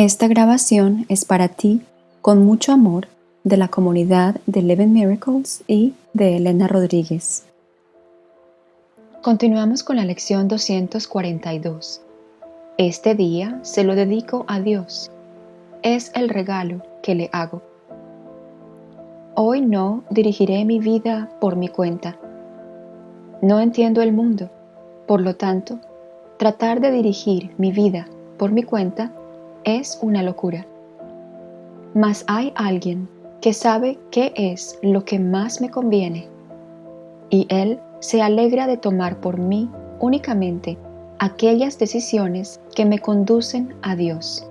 Esta grabación es para ti con mucho amor de la comunidad de Eleven Miracles y de Elena Rodríguez. Continuamos con la lección 242. Este día se lo dedico a Dios. Es el regalo que le hago. Hoy no dirigiré mi vida por mi cuenta. No entiendo el mundo, por lo tanto, tratar de dirigir mi vida por mi cuenta es una locura. Mas hay alguien que sabe qué es lo que más me conviene, y Él se alegra de tomar por mí únicamente aquellas decisiones que me conducen a Dios.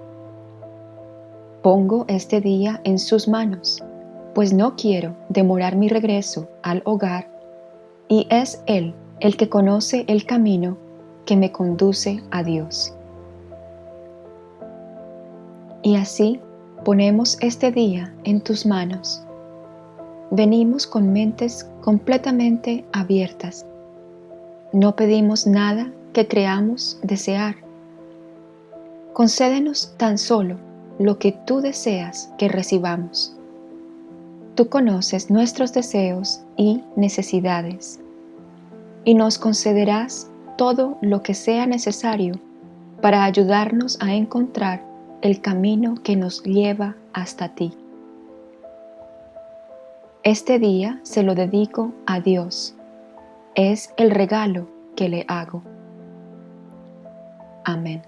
Pongo este día en sus manos, pues no quiero demorar mi regreso al hogar, y es Él el que conoce el camino que me conduce a Dios. Y así ponemos este día en tus manos. Venimos con mentes completamente abiertas. No pedimos nada que creamos desear. Concédenos tan solo lo que tú deseas que recibamos. Tú conoces nuestros deseos y necesidades y nos concederás todo lo que sea necesario para ayudarnos a encontrar el camino que nos lleva hasta ti. Este día se lo dedico a Dios. Es el regalo que le hago. Amén.